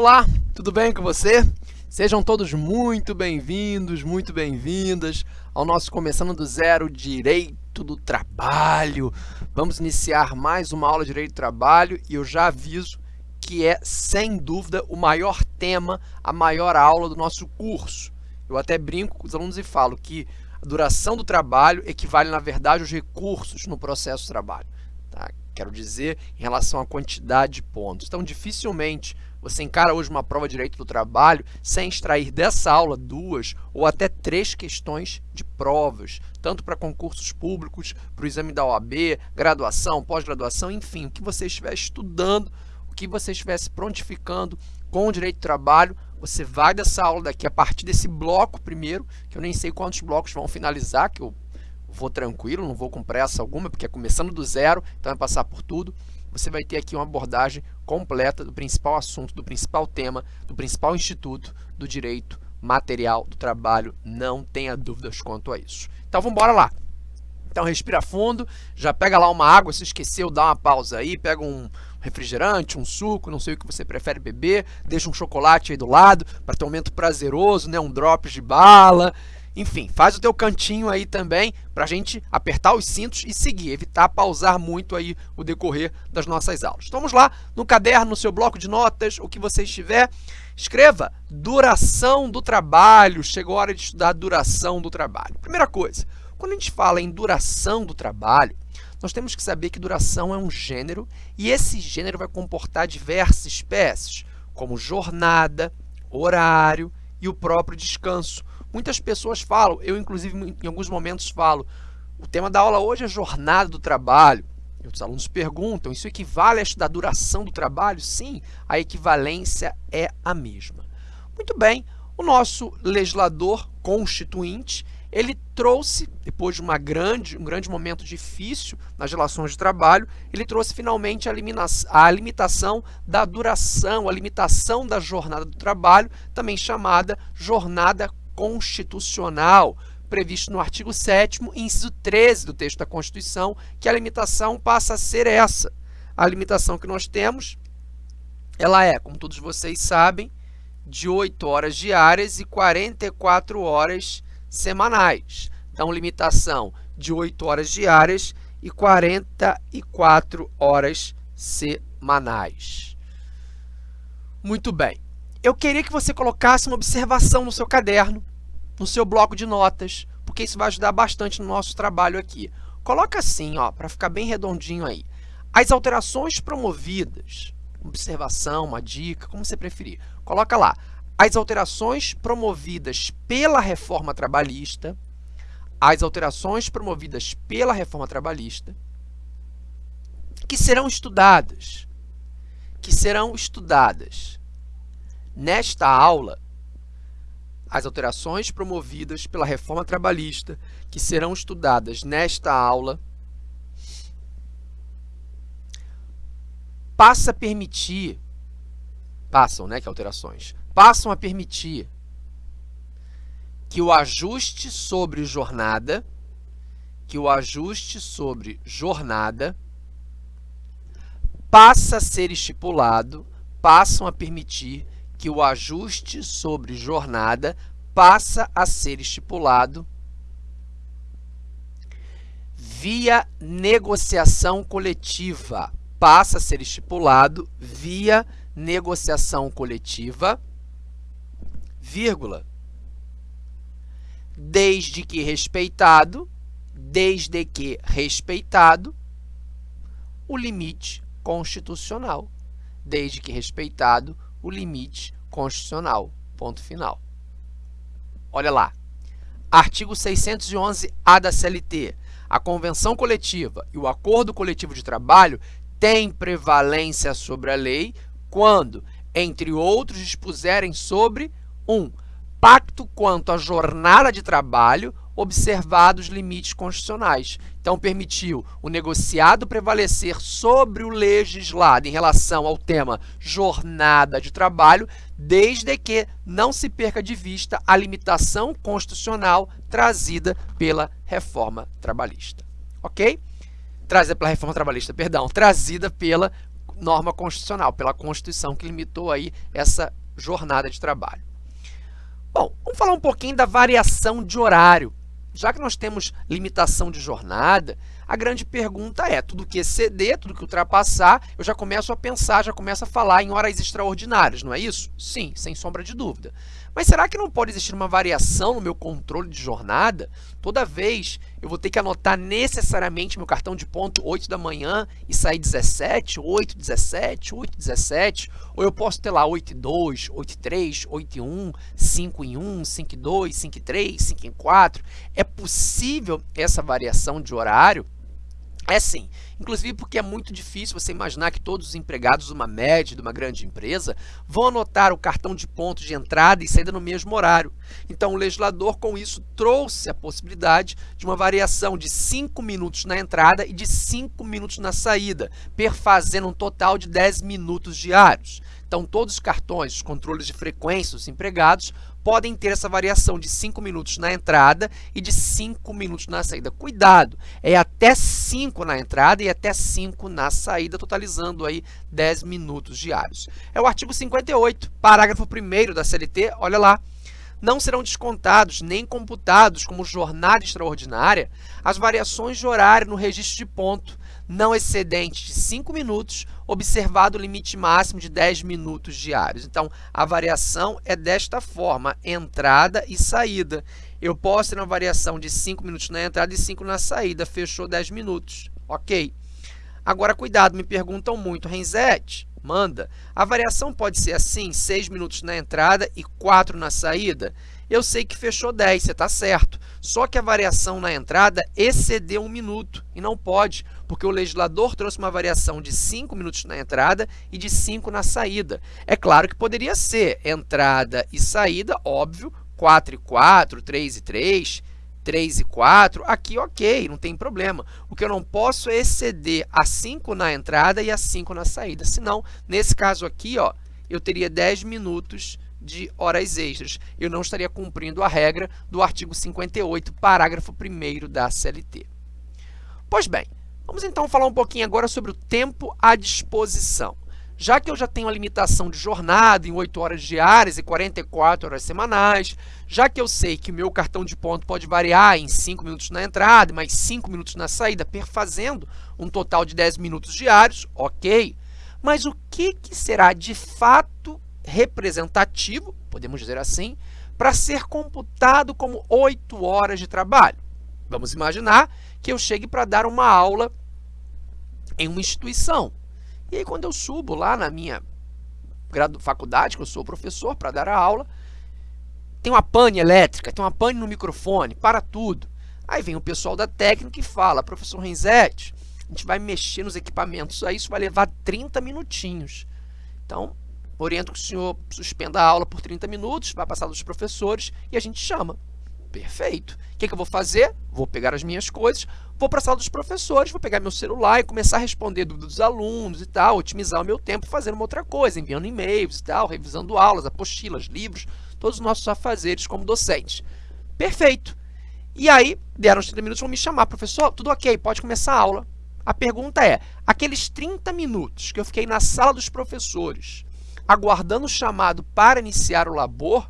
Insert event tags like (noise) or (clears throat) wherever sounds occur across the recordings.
Olá, tudo bem com você? Sejam todos muito bem-vindos, muito bem-vindas ao nosso Começando do Zero Direito do Trabalho. Vamos iniciar mais uma aula de Direito do Trabalho e eu já aviso que é, sem dúvida, o maior tema, a maior aula do nosso curso. Eu até brinco com os alunos e falo que a duração do trabalho equivale, na verdade, aos recursos no processo trabalho. Tá? Quero dizer, em relação à quantidade de pontos. Então, dificilmente você encara hoje uma prova de direito do trabalho sem extrair dessa aula duas ou até três questões de provas, tanto para concursos públicos, para o exame da OAB, graduação, pós-graduação, enfim, o que você estiver estudando, o que você estiver se prontificando com o direito do trabalho, você vai dessa aula daqui a partir desse bloco primeiro, que eu nem sei quantos blocos vão finalizar, que eu vou tranquilo, não vou com pressa alguma, porque é começando do zero, então é passar por tudo você vai ter aqui uma abordagem completa do principal assunto, do principal tema, do principal instituto do direito material do trabalho. Não tenha dúvidas quanto a isso. Então, vamos embora lá. Então, respira fundo, já pega lá uma água, se esqueceu, dá uma pausa aí, pega um refrigerante, um suco, não sei o que você prefere beber, deixa um chocolate aí do lado para ter um momento prazeroso, né? um drops de bala, enfim, faz o teu cantinho aí também para a gente apertar os cintos e seguir, evitar pausar muito aí o decorrer das nossas aulas. Vamos lá, no caderno, no seu bloco de notas, o que você estiver, escreva duração do trabalho, chegou a hora de estudar duração do trabalho. Primeira coisa, quando a gente fala em duração do trabalho, nós temos que saber que duração é um gênero e esse gênero vai comportar diversas espécies, como jornada, horário e o próprio descanso. Muitas pessoas falam, eu inclusive em alguns momentos falo, o tema da aula hoje é jornada do trabalho. E os alunos perguntam, isso equivale a estudar duração do trabalho? Sim, a equivalência é a mesma. Muito bem, o nosso legislador constituinte, ele trouxe, depois de uma grande, um grande momento difícil nas relações de trabalho, ele trouxe finalmente a, a limitação da duração, a limitação da jornada do trabalho, também chamada jornada constitucional, previsto no artigo 7º, inciso 13 do texto da Constituição, que a limitação passa a ser essa. A limitação que nós temos, ela é, como todos vocês sabem, de 8 horas diárias e 44 horas semanais. Então, limitação de 8 horas diárias e 44 horas semanais. Muito bem. Eu queria que você colocasse uma observação no seu caderno no seu bloco de notas, porque isso vai ajudar bastante no nosso trabalho aqui. Coloca assim, para ficar bem redondinho aí. As alterações promovidas, observação, uma dica, como você preferir. Coloca lá, as alterações promovidas pela reforma trabalhista, as alterações promovidas pela reforma trabalhista, que serão estudadas, que serão estudadas nesta aula as alterações promovidas pela reforma trabalhista que serão estudadas nesta aula passa a permitir, passam, né, que alterações, passam a permitir que o ajuste sobre jornada, que o ajuste sobre jornada passa a ser estipulado, passam a permitir que o ajuste sobre jornada passa a ser estipulado via negociação coletiva. Passa a ser estipulado via negociação coletiva, vírgula, desde que respeitado, desde que respeitado o limite constitucional, desde que respeitado o limite constitucional. Ponto final. Olha lá. Artigo 611-A da CLT. A convenção coletiva e o acordo coletivo de trabalho têm prevalência sobre a lei quando, entre outros, dispuserem sobre 1. Um, pacto quanto à jornada de trabalho observados limites constitucionais. Então, permitiu o negociado prevalecer sobre o legislado em relação ao tema jornada de trabalho, desde que não se perca de vista a limitação constitucional trazida pela reforma trabalhista. Ok? Trazida pela reforma trabalhista, perdão, trazida pela norma constitucional, pela Constituição que limitou aí essa jornada de trabalho. Bom, vamos falar um pouquinho da variação de horário. Já que nós temos limitação de jornada, a grande pergunta é, tudo que exceder, tudo que ultrapassar, eu já começo a pensar, já começo a falar em horas extraordinárias, não é isso? Sim, sem sombra de dúvida. Mas será que não pode existir uma variação no meu controle de jornada? Toda vez eu vou ter que anotar necessariamente meu cartão de ponto 8 da manhã e sair 17, 8, 17, 8, 17, ou eu posso ter lá 8 e 2, 8 e 3, 8 e 1, 5 em 1, 5 e 2, 5 e 3, 5 em 4. É possível essa variação de horário? É sim, inclusive porque é muito difícil você imaginar que todos os empregados de uma média, de uma grande empresa, vão anotar o cartão de ponto de entrada e saída no mesmo horário. Então, o legislador, com isso, trouxe a possibilidade de uma variação de 5 minutos na entrada e de 5 minutos na saída, perfazendo um total de 10 minutos diários. Então, todos os cartões, os controles de frequência dos empregados podem ter essa variação de 5 minutos na entrada e de 5 minutos na saída. Cuidado, é até 5 na entrada e até 5 na saída, totalizando aí 10 minutos diários. É o artigo 58, parágrafo 1 da CLT, olha lá não serão descontados nem computados como jornada extraordinária as variações de horário no registro de ponto, não excedente de 5 minutos, observado o limite máximo de 10 minutos diários. Então, a variação é desta forma, entrada e saída. Eu posso ter uma variação de 5 minutos na entrada e 5 na saída, fechou 10 minutos, ok? Agora, cuidado, me perguntam muito, Renzete, manda. A variação pode ser assim, 6 minutos na entrada e 4 na saída? Eu sei que fechou 10, você está certo. Só que a variação na entrada excedeu um minuto e não pode, porque o legislador trouxe uma variação de 5 minutos na entrada e de 5 na saída. É claro que poderia ser entrada e saída, óbvio, 4 e 4, 3 e 3, 3 e 4, aqui ok, não tem problema. O que eu não posso é exceder a 5 na entrada e a 5 na saída, senão, nesse caso aqui, ó, eu teria 10 minutos de horas extras. Eu não estaria cumprindo a regra do artigo 58, parágrafo 1 da CLT. Pois bem, vamos então falar um pouquinho agora sobre o tempo à disposição. Já que eu já tenho a limitação de jornada em 8 horas diárias e 44 horas semanais, já que eu sei que o meu cartão de ponto pode variar em 5 minutos na entrada e mais 5 minutos na saída, perfazendo um total de 10 minutos diários, ok. Mas o que, que será de fato representativo, podemos dizer assim, para ser computado como 8 horas de trabalho? Vamos imaginar que eu chegue para dar uma aula em uma instituição. E aí, quando eu subo lá na minha faculdade, que eu sou professor, para dar a aula, tem uma pane elétrica, tem uma pane no microfone, para tudo. Aí vem o pessoal da técnica e fala, professor Renzetti, a gente vai mexer nos equipamentos, aí isso vai levar 30 minutinhos. Então, oriento que o senhor suspenda a aula por 30 minutos, vai passar dos professores e a gente chama. Perfeito. O que, que eu vou fazer? Vou pegar as minhas coisas, vou para a sala dos professores, vou pegar meu celular e começar a responder dúvidas dos alunos e tal, otimizar o meu tempo fazendo uma outra coisa, enviando e-mails e tal, revisando aulas, apostilas, livros, todos os nossos afazeres como docentes. Perfeito. E aí, deram os 30 minutos, vão me chamar, professor, tudo ok, pode começar a aula. A pergunta é, aqueles 30 minutos que eu fiquei na sala dos professores, aguardando o chamado para iniciar o labor,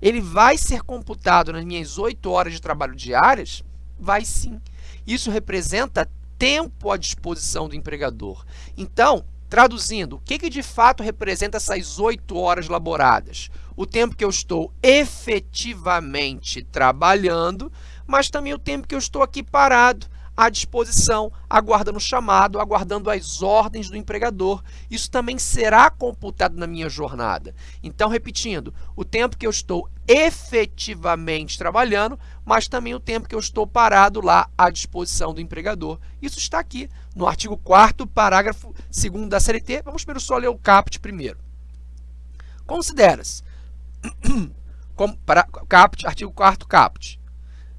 ele vai ser computado nas minhas 8 horas de trabalho diárias? Vai sim. Isso representa tempo à disposição do empregador. Então, traduzindo, o que, que de fato representa essas 8 horas laboradas? O tempo que eu estou efetivamente trabalhando, mas também o tempo que eu estou aqui parado, à disposição, aguardando o chamado, aguardando as ordens do empregador. Isso também será computado na minha jornada. Então, repetindo, o tempo que eu estou efetivamente trabalhando, mas também o tempo que eu estou parado lá à disposição do empregador. Isso está aqui no artigo 4º, parágrafo 2 da CLT. Vamos primeiro só ler o caput primeiro. Considera-se, (clears throat) caput, artigo 4º caput,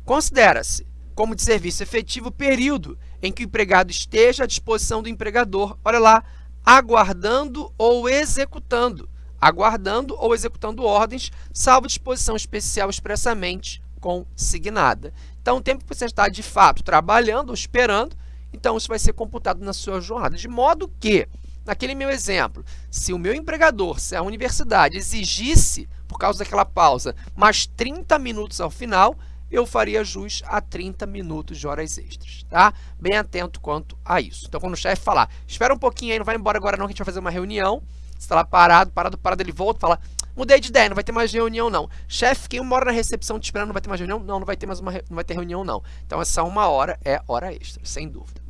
considera-se como de serviço efetivo o período em que o empregado esteja à disposição do empregador, olha lá, aguardando ou executando, aguardando ou executando ordens, salvo disposição especial expressamente consignada. Então, o tempo que você está, de fato, trabalhando ou esperando, então isso vai ser computado na sua jornada. De modo que, naquele meu exemplo, se o meu empregador, se a universidade exigisse, por causa daquela pausa, mais 30 minutos ao final, eu faria jus a 30 minutos de horas extras, tá? Bem atento quanto a isso. Então, quando o chefe falar, espera um pouquinho aí, não vai embora agora não, que a gente vai fazer uma reunião, você está lá parado, parado, parado, ele volta e fala, mudei de ideia, não vai ter mais reunião não. Chefe, fiquei uma hora na recepção te esperando, não vai ter mais reunião? Não, não vai ter mais uma, não vai ter reunião não. Então, essa uma hora é hora extra, sem dúvida.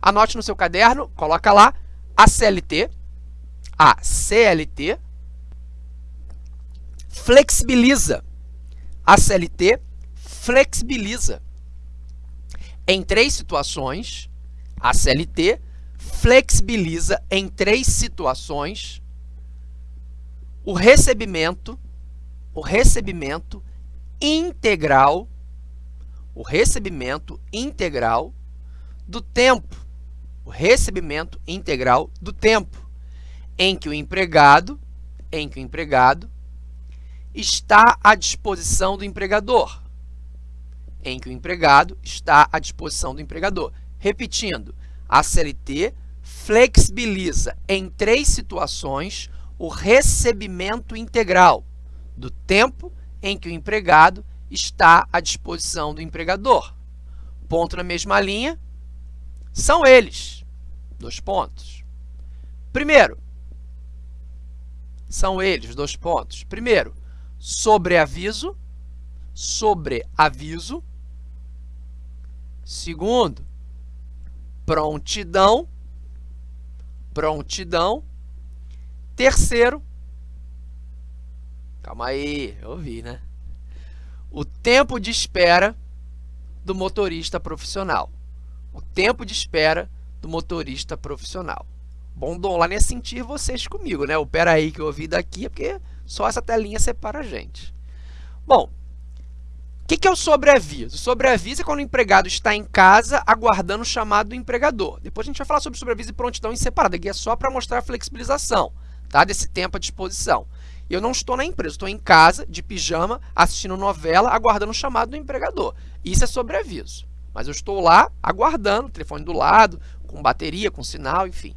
Anote no seu caderno, coloca lá, a CLT, a CLT, flexibiliza. A CLT flexibiliza. Em três situações, a CLT flexibiliza em três situações o recebimento, o recebimento integral, o recebimento integral do tempo, o recebimento integral do tempo em que o empregado, em que o empregado está à disposição do empregador, em que o empregado está à disposição do empregador. Repetindo, a CLT flexibiliza em três situações o recebimento integral do tempo em que o empregado está à disposição do empregador. Ponto na mesma linha, são eles. Dois pontos. Primeiro, são eles, dois pontos. Primeiro, sobreaviso, sobreaviso. Segundo, prontidão, prontidão. Terceiro, calma aí, eu ouvi, né? O tempo de espera do motorista profissional. O tempo de espera do motorista profissional. Bom, Dom, lá nem sentir vocês comigo, né? O pera aí que eu ouvi daqui, é porque só essa telinha separa a gente. Bom, o que, que é o sobreaviso? O sobreaviso é quando o empregado está em casa aguardando o chamado do empregador. Depois a gente vai falar sobre sobreaviso e prontidão em separado. Aqui é só para mostrar a flexibilização tá? desse tempo à disposição. Eu não estou na empresa, estou em casa, de pijama, assistindo novela, aguardando o chamado do empregador. Isso é sobreaviso. Mas eu estou lá aguardando, telefone do lado, com bateria, com sinal, enfim.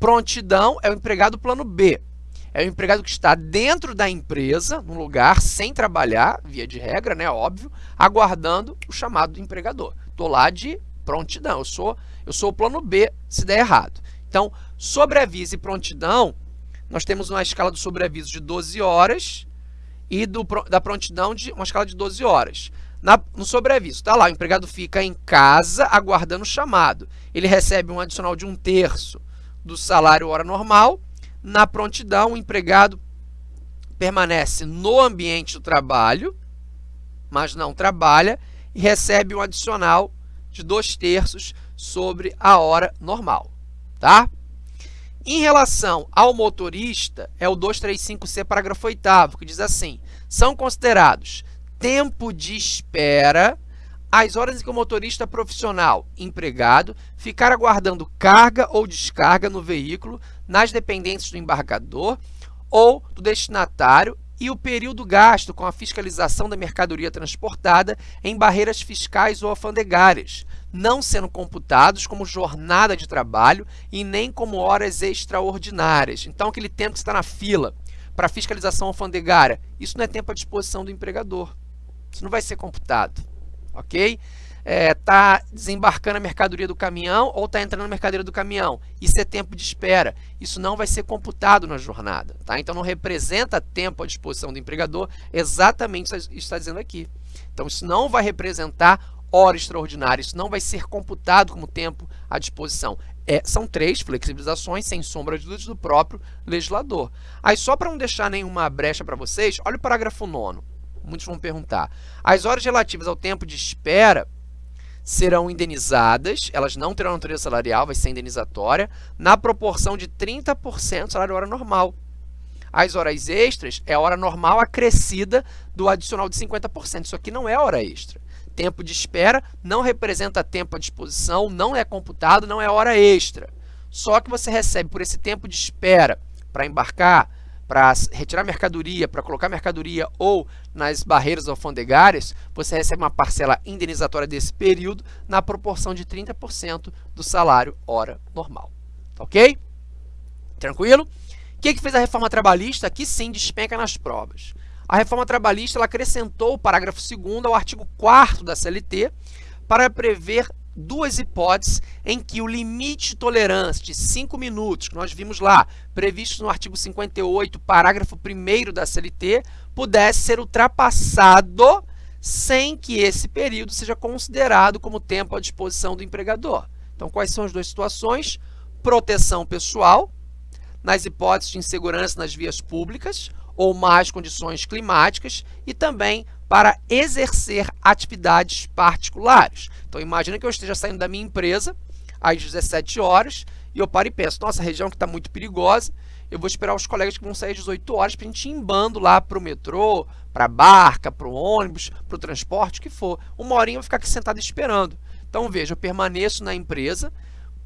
Prontidão é o empregado plano B é o empregado que está dentro da empresa, num lugar, sem trabalhar, via de regra, né, óbvio, aguardando o chamado do empregador. Estou lá de prontidão, eu sou, eu sou o plano B se der errado. Então, sobreaviso e prontidão, nós temos uma escala do sobreaviso de 12 horas e do, da prontidão de uma escala de 12 horas. Na, no sobreaviso, está lá, o empregado fica em casa aguardando o chamado. Ele recebe um adicional de um terço do salário hora normal na prontidão, o empregado permanece no ambiente do trabalho, mas não trabalha e recebe um adicional de dois terços sobre a hora normal, tá? Em relação ao motorista, é o 235C, parágrafo 8 que diz assim, são considerados tempo de espera as horas em que o motorista profissional empregado ficar aguardando carga ou descarga no veículo nas dependências do embarcador ou do destinatário e o período gasto com a fiscalização da mercadoria transportada em barreiras fiscais ou alfandegárias, não sendo computados como jornada de trabalho e nem como horas extraordinárias. Então, aquele tempo que está na fila para fiscalização alfandegária, isso não é tempo à disposição do empregador. Isso não vai ser computado ok? Está é, desembarcando a mercadoria do caminhão ou está entrando a mercadoria do caminhão. Isso é tempo de espera. Isso não vai ser computado na jornada. Tá? Então, não representa tempo à disposição do empregador, exatamente isso está dizendo aqui. Então, isso não vai representar hora extraordinária, isso não vai ser computado como tempo à disposição. É, são três flexibilizações, sem sombra de dúvidas, do próprio legislador. Aí, só para não deixar nenhuma brecha para vocês, olha o parágrafo 9 muitos vão perguntar. As horas relativas ao tempo de espera serão indenizadas, elas não terão natureza salarial, vai ser indenizatória, na proporção de 30% do salário hora normal. As horas extras é a hora normal acrescida do adicional de 50%. Isso aqui não é hora extra. Tempo de espera não representa tempo à disposição, não é computado, não é hora extra. Só que você recebe por esse tempo de espera para embarcar, para retirar mercadoria, para colocar mercadoria ou nas barreiras alfandegárias, você recebe uma parcela indenizatória desse período na proporção de 30% do salário hora normal. Ok? Tranquilo? O que, que fez a reforma trabalhista? Aqui sim despenca nas provas. A reforma trabalhista acrescentou o parágrafo 2 ao artigo 4 da CLT para prever duas hipóteses em que o limite de tolerância de 5 minutos, que nós vimos lá, previsto no artigo 58, parágrafo 1 da CLT, pudesse ser ultrapassado sem que esse período seja considerado como tempo à disposição do empregador. Então, quais são as duas situações? Proteção pessoal, nas hipóteses de insegurança nas vias públicas ou más condições climáticas e também para exercer atividades particulares. Então, imagina que eu esteja saindo da minha empresa às 17 horas e eu paro e penso, nossa, a região que está muito perigosa, eu vou esperar os colegas que vão sair às 18 horas para a gente ir em bando lá para o metrô, para a barca, para o ônibus, para o transporte, o que for. Uma horinha eu vou ficar aqui sentado esperando. Então, veja, eu permaneço na empresa,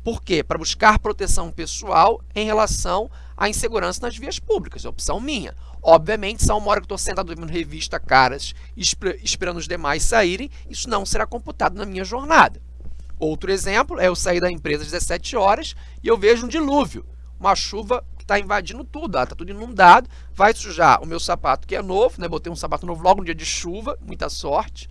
por quê? Para buscar proteção pessoal em relação à insegurança nas vias públicas, é opção minha. Obviamente, se há uma hora que estou sentado vendo revista caras, esperando os demais saírem, isso não será computado na minha jornada. Outro exemplo é eu sair da empresa às 17 horas e eu vejo um dilúvio, uma chuva que está invadindo tudo, está tudo inundado, vai sujar o meu sapato que é novo, né? botei um sapato novo logo no dia de chuva, muita sorte,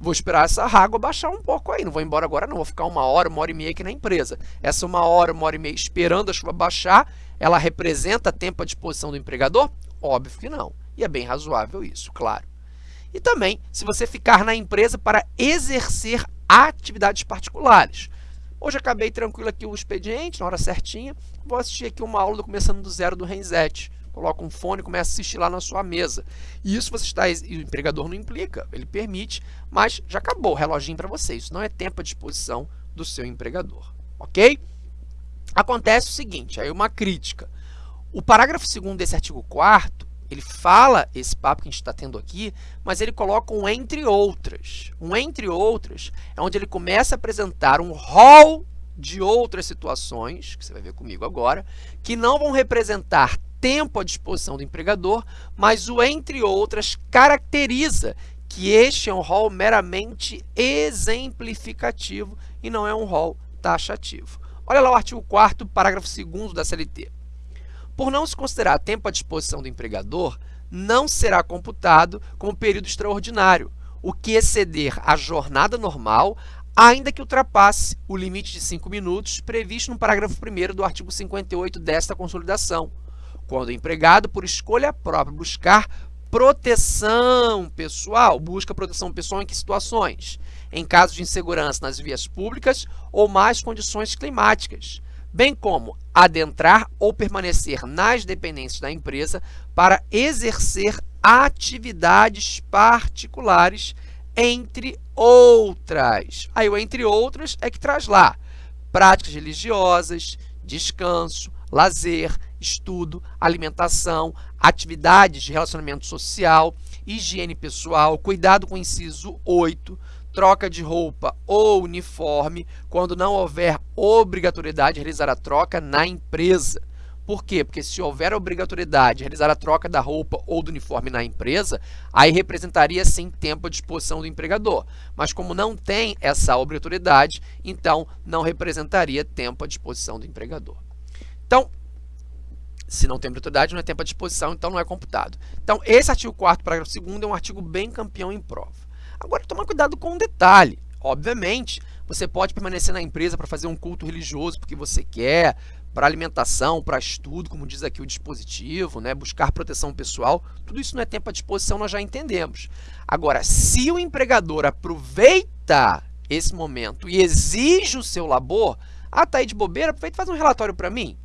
vou esperar essa água baixar um pouco aí, não vou embora agora não, vou ficar uma hora, uma hora e meia aqui na empresa. Essa uma hora, uma hora e meia esperando a chuva baixar, ela representa tempo à disposição do empregador? Óbvio que não. E é bem razoável isso, claro. E também, se você ficar na empresa para exercer atividades particulares. Hoje acabei tranquilo aqui o expediente, na hora certinha. Vou assistir aqui uma aula do Começando do Zero do Renzetti. Coloca um fone e começa a assistir lá na sua mesa. E isso você está, e o empregador não implica, ele permite, mas já acabou o reloginho para você. Isso não é tempo à disposição do seu empregador, ok? Acontece o seguinte, aí uma crítica. O parágrafo 2 desse artigo 4 ele fala esse papo que a gente está tendo aqui, mas ele coloca um entre outras. Um entre outras é onde ele começa a apresentar um rol de outras situações, que você vai ver comigo agora, que não vão representar tempo à disposição do empregador, mas o entre outras caracteriza que este é um rol meramente exemplificativo e não é um rol taxativo. Olha lá o artigo 4 parágrafo 2 da CLT. Por não se considerar tempo à disposição do empregador, não será computado como período extraordinário, o que exceder a jornada normal, ainda que ultrapasse o limite de 5 minutos previsto no parágrafo 1 do artigo 58 desta consolidação, quando o empregado, por escolha própria, buscar proteção pessoal. Busca proteção pessoal em que situações? Em caso de insegurança nas vias públicas ou mais condições climáticas, bem como adentrar ou permanecer nas dependências da empresa para exercer atividades particulares, entre outras. Aí o entre outras é que traz lá práticas religiosas, descanso, lazer, estudo, alimentação, atividades de relacionamento social, higiene pessoal, cuidado com o inciso 8, troca de roupa ou uniforme quando não houver obrigatoriedade de realizar a troca na empresa. Por quê? Porque se houver obrigatoriedade de realizar a troca da roupa ou do uniforme na empresa, aí representaria sim tempo à disposição do empregador. Mas como não tem essa obrigatoriedade, então não representaria tempo à disposição do empregador. Então, se não tem obrigatoriedade, não é tempo à disposição, então não é computado. Então, esse artigo 4 parágrafo 2 é um artigo bem campeão em prova. Agora, tomar cuidado com um detalhe. Obviamente, você pode permanecer na empresa para fazer um culto religioso porque você quer, para alimentação, para estudo, como diz aqui o dispositivo, né? buscar proteção pessoal, tudo isso não é tempo à disposição, nós já entendemos. Agora, se o empregador aproveita esse momento e exige o seu labor, ah, tá aí de bobeira, aproveita e faz um relatório para mim.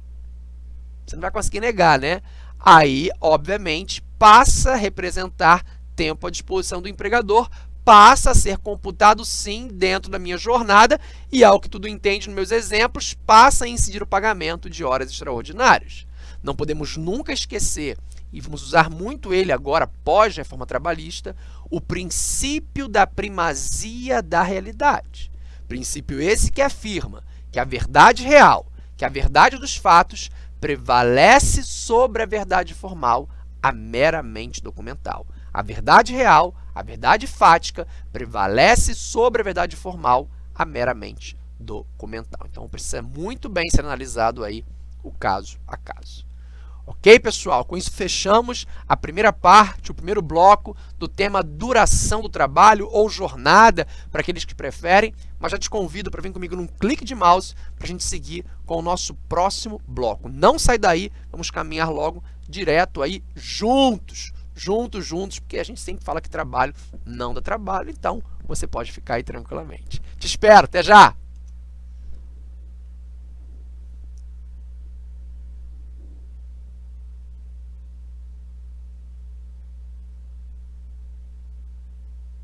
Você não vai conseguir negar, né? Aí, obviamente, passa a representar tempo à disposição do empregador passa a ser computado sim dentro da minha jornada e, ao que tudo entende nos meus exemplos, passa a incidir o pagamento de horas extraordinárias. Não podemos nunca esquecer, e vamos usar muito ele agora, pós-reforma trabalhista, o princípio da primazia da realidade. Princípio esse que afirma que a verdade real, que a verdade dos fatos, prevalece sobre a verdade formal, a meramente documental. A verdade real, a verdade fática, prevalece sobre a verdade formal, a meramente documental. Então, precisa muito bem ser analisado aí o caso a caso. Ok, pessoal? Com isso fechamos a primeira parte, o primeiro bloco do tema duração do trabalho ou jornada, para aqueles que preferem, mas já te convido para vir comigo num clique de mouse para a gente seguir com o nosso próximo bloco. Não sai daí, vamos caminhar logo direto aí juntos, juntos, juntos, porque a gente sempre fala que trabalho não dá trabalho, então você pode ficar aí tranquilamente. Te espero, até já!